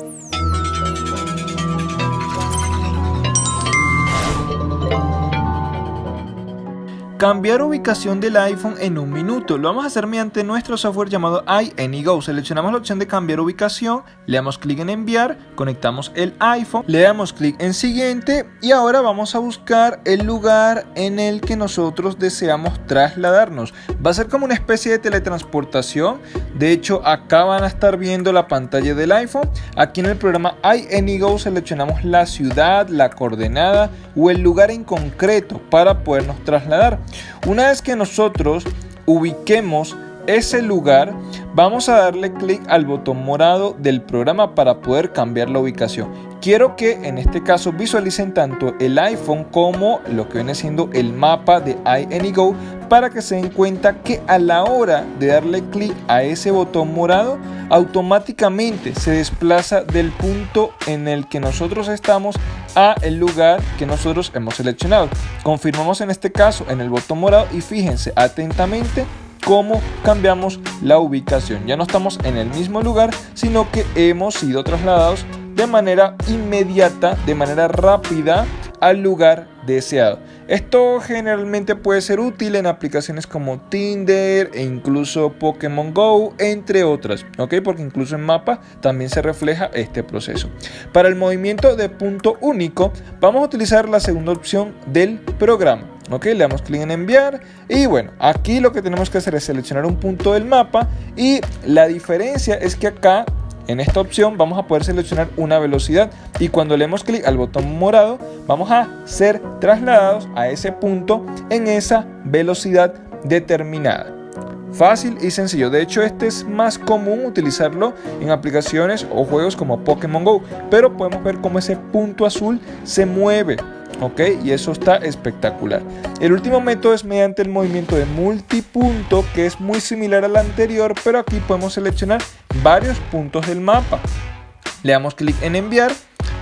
Thank you. Cambiar ubicación del iPhone en un minuto. Lo vamos a hacer mediante nuestro software llamado iAnyGo. Seleccionamos la opción de cambiar ubicación, le damos clic en enviar, conectamos el iPhone, le damos clic en siguiente y ahora vamos a buscar el lugar en el que nosotros deseamos trasladarnos. Va a ser como una especie de teletransportación. De hecho, acá van a estar viendo la pantalla del iPhone. Aquí en el programa iAnyGo seleccionamos la ciudad, la coordenada o el lugar en concreto para podernos trasladar. Una vez que nosotros ubiquemos ese lugar, vamos a darle clic al botón morado del programa para poder cambiar la ubicación. Quiero que en este caso visualicen tanto el iPhone como lo que viene siendo el mapa de iAnyGo para que se den cuenta que a la hora de darle clic a ese botón morado, automáticamente se desplaza del punto en el que nosotros estamos a el lugar que nosotros hemos seleccionado. Confirmamos en este caso en el botón morado y fíjense atentamente cómo cambiamos la ubicación. Ya no estamos en el mismo lugar, sino que hemos sido trasladados de manera inmediata, de manera rápida al lugar deseado. Esto generalmente puede ser útil en aplicaciones como Tinder e incluso Pokémon Go, entre otras, ¿ok? Porque incluso en mapa también se refleja este proceso. Para el movimiento de punto único, vamos a utilizar la segunda opción del programa. Ok, le damos clic en enviar y bueno, aquí lo que tenemos que hacer es seleccionar un punto del mapa y la diferencia es que acá en esta opción vamos a poder seleccionar una velocidad y cuando le demos clic al botón morado vamos a ser trasladados a ese punto en esa velocidad determinada. Fácil y sencillo, de hecho este es más común utilizarlo en aplicaciones o juegos como Pokémon GO, pero podemos ver cómo ese punto azul se mueve ¿ok? Y eso está espectacular. El último método es mediante el movimiento de multipunto, que es muy similar al anterior, pero aquí podemos seleccionar varios puntos del mapa. Le damos clic en enviar,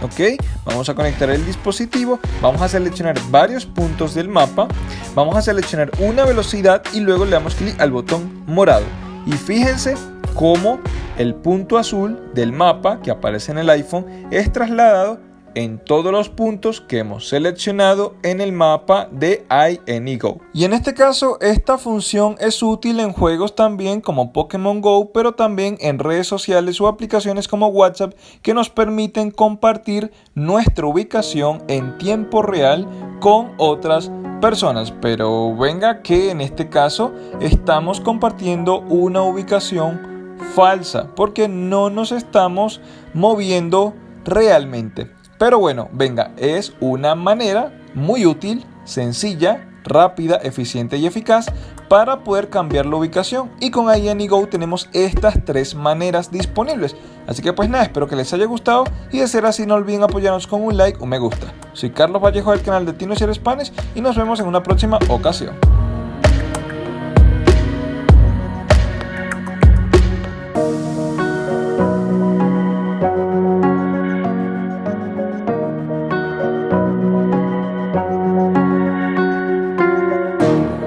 ¿ok? Vamos a conectar el dispositivo, vamos a seleccionar varios puntos del mapa, vamos a seleccionar una velocidad y luego le damos clic al botón morado. Y fíjense cómo el punto azul del mapa que aparece en el iPhone es trasladado en todos los puntos que hemos seleccionado en el mapa de iAnyGo. Y en este caso esta función es útil en juegos también como Pokémon Go, pero también en redes sociales o aplicaciones como WhatsApp que nos permiten compartir nuestra ubicación en tiempo real con otras personas. Pero venga que en este caso estamos compartiendo una ubicación falsa porque no nos estamos moviendo realmente. Pero bueno, venga, es una manera muy útil, sencilla, rápida, eficiente y eficaz para poder cambiar la ubicación. Y con iAnyGo tenemos estas tres maneras disponibles. Así que pues nada, espero que les haya gustado y de ser así no olviden apoyarnos con un like o me gusta. Soy Carlos Vallejo del canal de Tino y Spanish y nos vemos en una próxima ocasión.